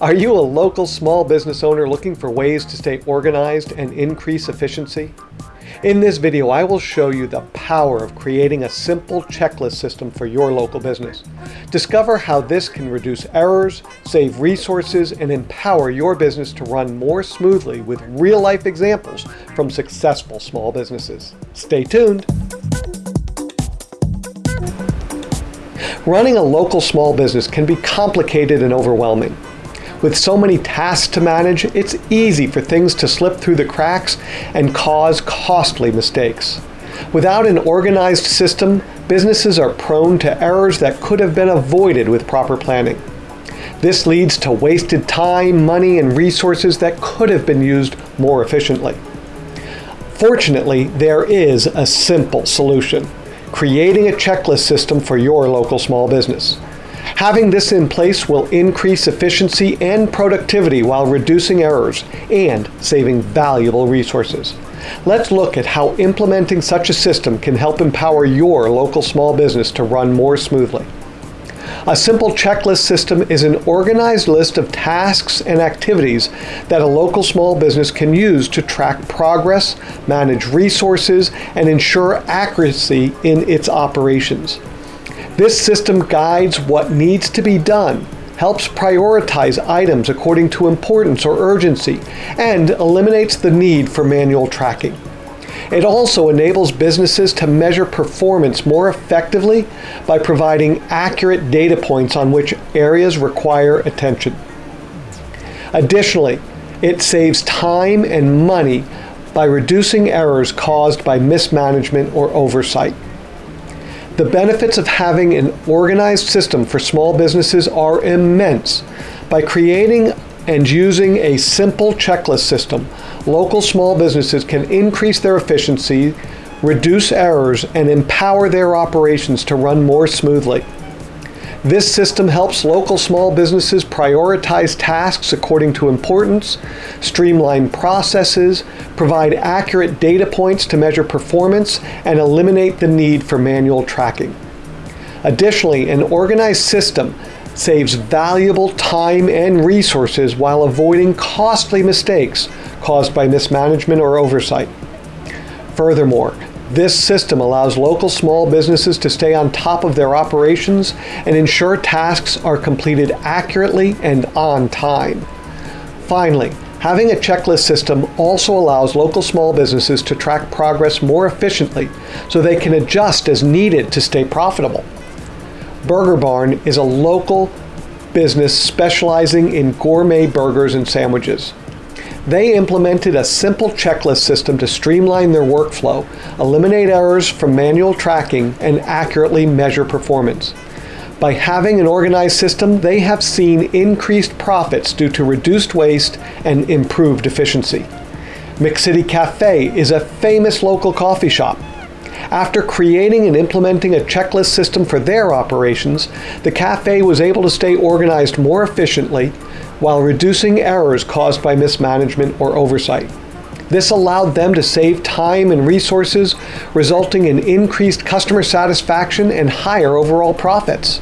Are you a local small business owner looking for ways to stay organized and increase efficiency? In this video, I will show you the power of creating a simple checklist system for your local business. Discover how this can reduce errors, save resources, and empower your business to run more smoothly with real-life examples from successful small businesses. Stay tuned! Running a local small business can be complicated and overwhelming. With so many tasks to manage, it's easy for things to slip through the cracks and cause costly mistakes. Without an organized system, businesses are prone to errors that could have been avoided with proper planning. This leads to wasted time, money, and resources that could have been used more efficiently. Fortunately, there is a simple solution, creating a checklist system for your local small business. Having this in place will increase efficiency and productivity while reducing errors and saving valuable resources. Let's look at how implementing such a system can help empower your local small business to run more smoothly. A simple checklist system is an organized list of tasks and activities that a local small business can use to track progress, manage resources, and ensure accuracy in its operations. This system guides what needs to be done, helps prioritize items according to importance or urgency, and eliminates the need for manual tracking. It also enables businesses to measure performance more effectively by providing accurate data points on which areas require attention. Additionally, it saves time and money by reducing errors caused by mismanagement or oversight. The benefits of having an organized system for small businesses are immense. By creating and using a simple checklist system, local small businesses can increase their efficiency, reduce errors, and empower their operations to run more smoothly. This system helps local small businesses prioritize tasks according to importance, streamline processes, provide accurate data points to measure performance, and eliminate the need for manual tracking. Additionally, an organized system saves valuable time and resources while avoiding costly mistakes caused by mismanagement or oversight. Furthermore, this system allows local small businesses to stay on top of their operations and ensure tasks are completed accurately and on time. Finally, having a checklist system also allows local small businesses to track progress more efficiently so they can adjust as needed to stay profitable. Burger Barn is a local business specializing in gourmet burgers and sandwiches. They implemented a simple checklist system to streamline their workflow, eliminate errors from manual tracking, and accurately measure performance. By having an organized system, they have seen increased profits due to reduced waste and improved efficiency. McCity Cafe is a famous local coffee shop. After creating and implementing a checklist system for their operations, the cafe was able to stay organized more efficiently, while reducing errors caused by mismanagement or oversight. This allowed them to save time and resources, resulting in increased customer satisfaction and higher overall profits.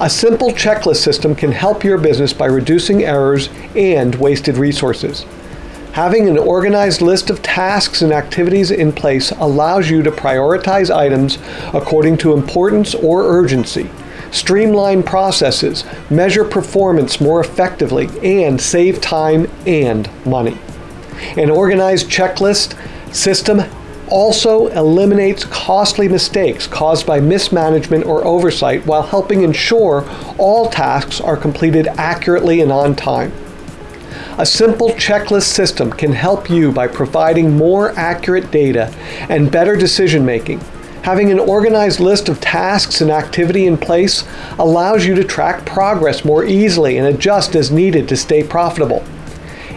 A simple checklist system can help your business by reducing errors and wasted resources. Having an organized list of tasks and activities in place allows you to prioritize items according to importance or urgency, streamline processes, measure performance more effectively, and save time and money. An organized checklist system also eliminates costly mistakes caused by mismanagement or oversight while helping ensure all tasks are completed accurately and on time. A simple checklist system can help you by providing more accurate data and better decision making, Having an organized list of tasks and activity in place allows you to track progress more easily and adjust as needed to stay profitable.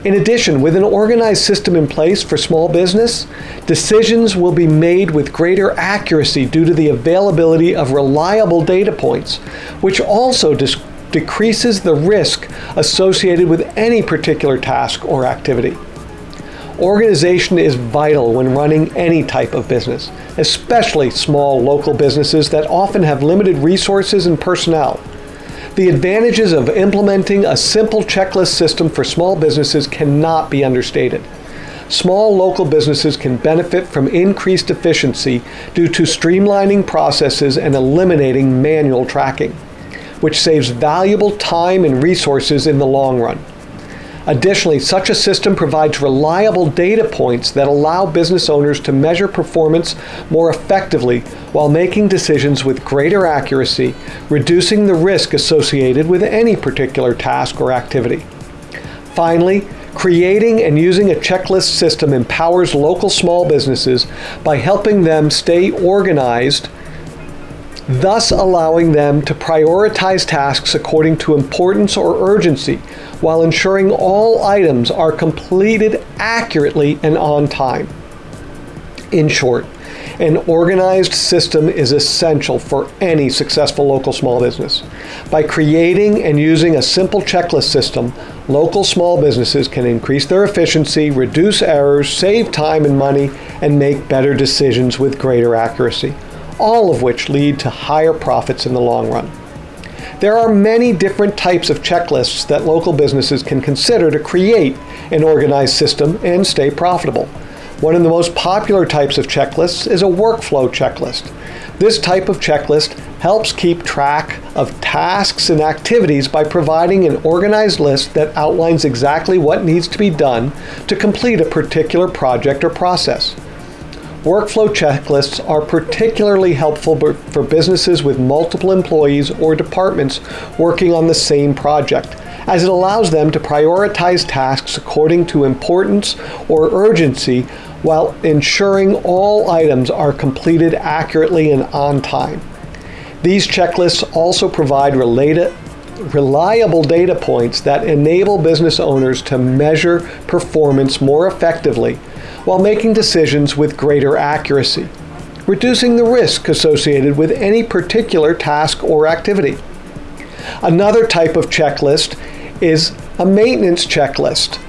In addition, with an organized system in place for small business, decisions will be made with greater accuracy due to the availability of reliable data points, which also decreases the risk associated with any particular task or activity. Organization is vital when running any type of business, especially small local businesses that often have limited resources and personnel. The advantages of implementing a simple checklist system for small businesses cannot be understated. Small local businesses can benefit from increased efficiency due to streamlining processes and eliminating manual tracking, which saves valuable time and resources in the long run. Additionally, such a system provides reliable data points that allow business owners to measure performance more effectively while making decisions with greater accuracy, reducing the risk associated with any particular task or activity. Finally, creating and using a checklist system empowers local small businesses by helping them stay organized thus allowing them to prioritize tasks according to importance or urgency while ensuring all items are completed accurately and on time. In short, an organized system is essential for any successful local small business. By creating and using a simple checklist system, local small businesses can increase their efficiency, reduce errors, save time and money, and make better decisions with greater accuracy all of which lead to higher profits in the long run. There are many different types of checklists that local businesses can consider to create an organized system and stay profitable. One of the most popular types of checklists is a workflow checklist. This type of checklist helps keep track of tasks and activities by providing an organized list that outlines exactly what needs to be done to complete a particular project or process. Workflow checklists are particularly helpful for businesses with multiple employees or departments working on the same project, as it allows them to prioritize tasks according to importance or urgency while ensuring all items are completed accurately and on time. These checklists also provide related, reliable data points that enable business owners to measure performance more effectively while making decisions with greater accuracy, reducing the risk associated with any particular task or activity. Another type of checklist is a maintenance checklist.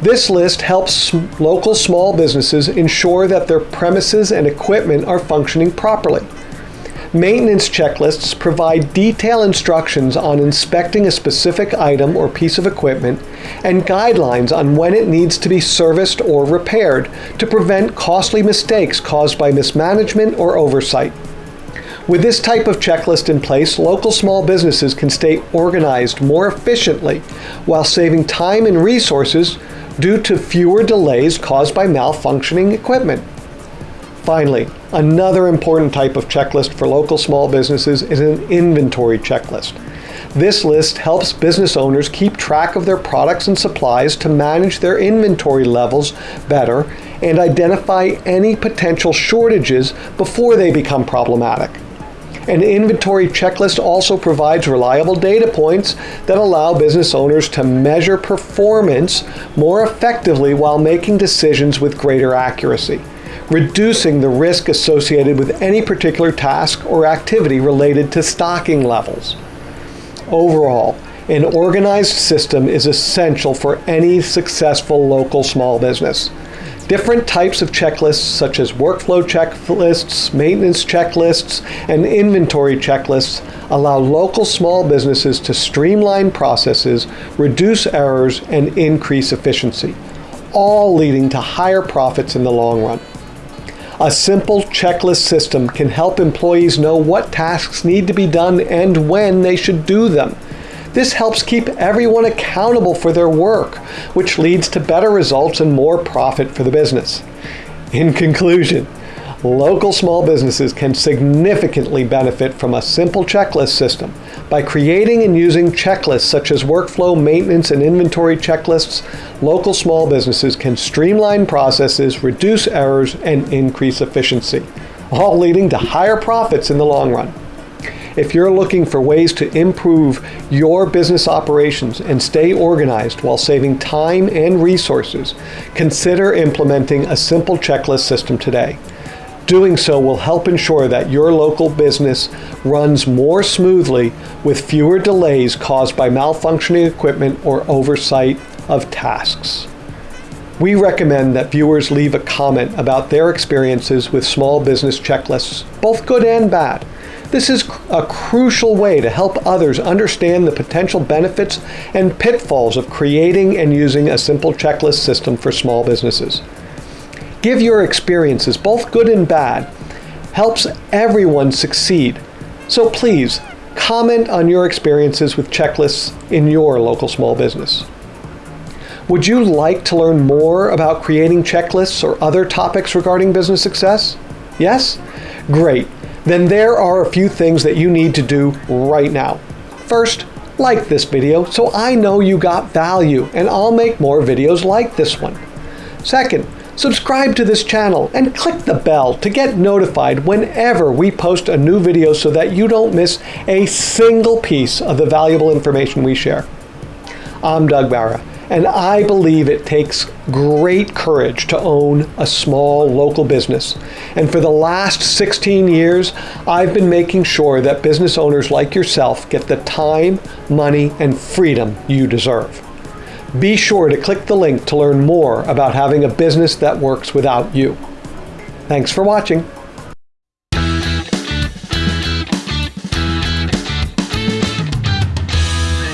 This list helps local small businesses ensure that their premises and equipment are functioning properly. Maintenance checklists provide detailed instructions on inspecting a specific item or piece of equipment and guidelines on when it needs to be serviced or repaired to prevent costly mistakes caused by mismanagement or oversight. With this type of checklist in place, local small businesses can stay organized more efficiently while saving time and resources due to fewer delays caused by malfunctioning equipment. Finally, another important type of checklist for local small businesses is an inventory checklist. This list helps business owners keep track of their products and supplies to manage their inventory levels better and identify any potential shortages before they become problematic. An inventory checklist also provides reliable data points that allow business owners to measure performance more effectively while making decisions with greater accuracy reducing the risk associated with any particular task or activity related to stocking levels. Overall, an organized system is essential for any successful local small business. Different types of checklists, such as workflow checklists, maintenance checklists, and inventory checklists, allow local small businesses to streamline processes, reduce errors, and increase efficiency, all leading to higher profits in the long run. A simple checklist system can help employees know what tasks need to be done and when they should do them. This helps keep everyone accountable for their work, which leads to better results and more profit for the business. In conclusion, local small businesses can significantly benefit from a simple checklist system. By creating and using checklists such as workflow, maintenance, and inventory checklists, local small businesses can streamline processes, reduce errors, and increase efficiency, all leading to higher profits in the long run. If you're looking for ways to improve your business operations and stay organized while saving time and resources, consider implementing a simple checklist system today. Doing so will help ensure that your local business runs more smoothly with fewer delays caused by malfunctioning equipment or oversight of tasks. We recommend that viewers leave a comment about their experiences with small business checklists, both good and bad. This is a crucial way to help others understand the potential benefits and pitfalls of creating and using a simple checklist system for small businesses. Give your experiences, both good and bad, helps everyone succeed. So please, comment on your experiences with checklists in your local small business. Would you like to learn more about creating checklists or other topics regarding business success? Yes? Great. Then there are a few things that you need to do right now. First, like this video so I know you got value and I'll make more videos like this one. Second, subscribe to this channel and click the bell to get notified whenever we post a new video so that you don't miss a single piece of the valuable information we share. I'm Doug Barra and I believe it takes great courage to own a small local business. And for the last 16 years, I've been making sure that business owners like yourself get the time, money, and freedom you deserve. Be sure to click the link to learn more about having a business that works without you. Thanks for watching.